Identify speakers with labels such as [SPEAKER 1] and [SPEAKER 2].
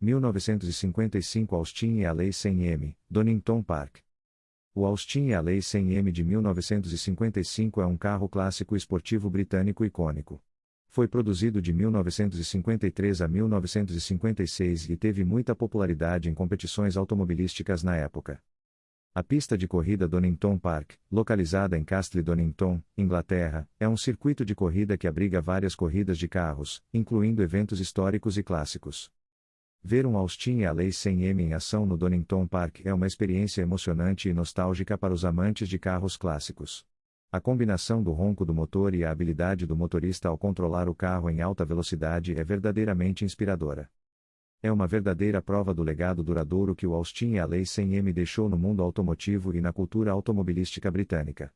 [SPEAKER 1] 1955 Austin e a Lei 100M, Donington Park. O Austin e a Lei 100M de 1955 é um carro clássico esportivo britânico icônico. Foi produzido de 1953 a 1956 e teve muita popularidade em competições automobilísticas na época. A pista de corrida Donington Park, localizada em Castle Donington, Inglaterra, é um circuito de corrida que abriga várias corridas de carros, incluindo eventos históricos e clássicos. Ver um Austin e a Lei 100M em ação no Donington Park é uma experiência emocionante e nostálgica para os amantes de carros clássicos. A combinação do ronco do motor e a habilidade do motorista ao controlar o carro em alta velocidade é verdadeiramente inspiradora. É uma verdadeira prova do legado duradouro que o Austin e a Lei 100M deixou no mundo automotivo e na cultura automobilística britânica.